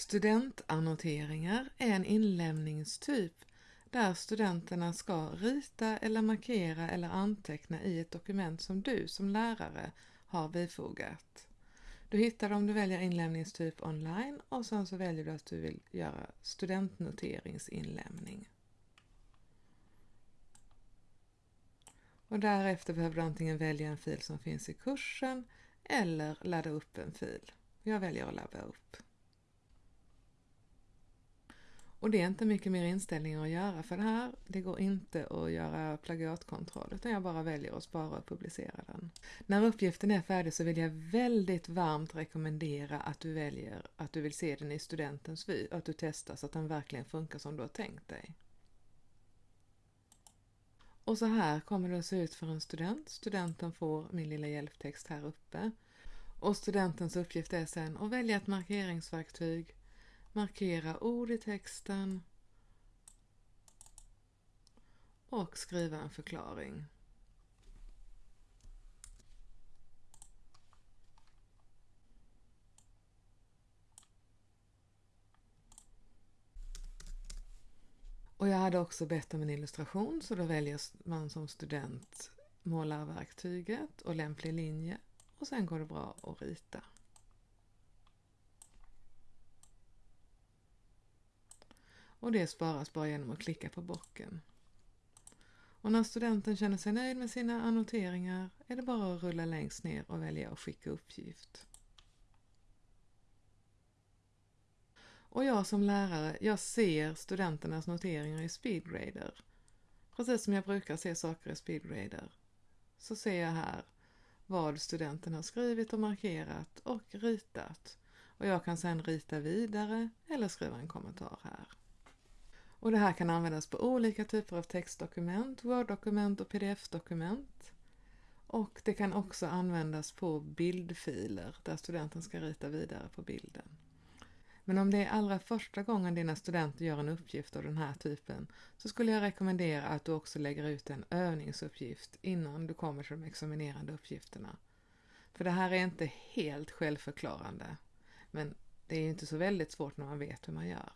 Studentannoteringar är en inlämningstyp där studenterna ska rita eller markera eller anteckna i ett dokument som du som lärare har bifogat. Du hittar dem, du väljer inlämningstyp online och sen så väljer du att du vill göra studentnoteringsinlämning. Och därefter behöver du antingen välja en fil som finns i kursen eller ladda upp en fil. Jag väljer att ladda upp. Och det är inte mycket mer inställningar att göra för det här. Det går inte att göra plagiatkontroll utan jag bara väljer att spara och publicera den. När uppgiften är färdig så vill jag väldigt varmt rekommendera att du väljer att du vill se den i studentens vy och att du testar så att den verkligen funkar som du har tänkt dig. Och så här kommer det att se ut för en student. Studenten får min lilla hjälptext här uppe. Och studentens uppgift är sen att välja ett markeringsverktyg markera ord i texten och skriva en förklaring. Och jag hade också bett om en illustration så då väljer man som student målarverktyget och lämplig linje och sen går det bra att rita. Och det sparas bara genom att klicka på bocken. Och när studenten känner sig nöjd med sina annoteringar är det bara att rulla längst ner och välja att skicka uppgift. Och jag som lärare, jag ser studenternas noteringar i Speedgrader. Precis som jag brukar se saker i Speedgrader. Så ser jag här vad studenten har skrivit och markerat och ritat. Och jag kan sedan rita vidare eller skriva en kommentar här. Och det här kan användas på olika typer av textdokument, Word-dokument och pdf-dokument. Och det kan också användas på bildfiler där studenten ska rita vidare på bilden. Men om det är allra första gången dina studenter gör en uppgift av den här typen så skulle jag rekommendera att du också lägger ut en övningsuppgift innan du kommer till de examinerande uppgifterna. För det här är inte helt självförklarande, men det är inte så väldigt svårt när man vet hur man gör.